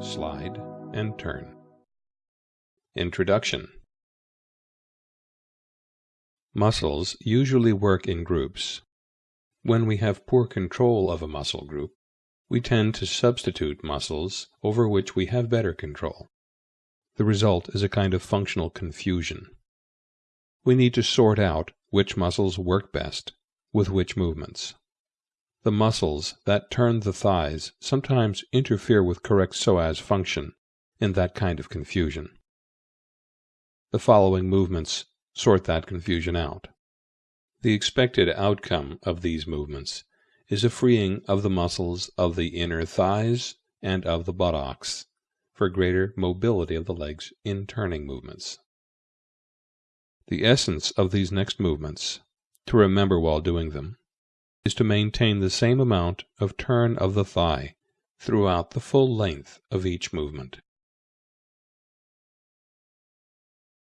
slide, and turn. Introduction Muscles usually work in groups. When we have poor control of a muscle group, we tend to substitute muscles over which we have better control. The result is a kind of functional confusion. We need to sort out which muscles work best with which movements. The muscles that turn the thighs sometimes interfere with correct psoas function in that kind of confusion. The following movements sort that confusion out. The expected outcome of these movements is a freeing of the muscles of the inner thighs and of the buttocks for greater mobility of the legs in turning movements. The essence of these next movements, to remember while doing them, is to maintain the same amount of turn of the thigh throughout the full length of each movement.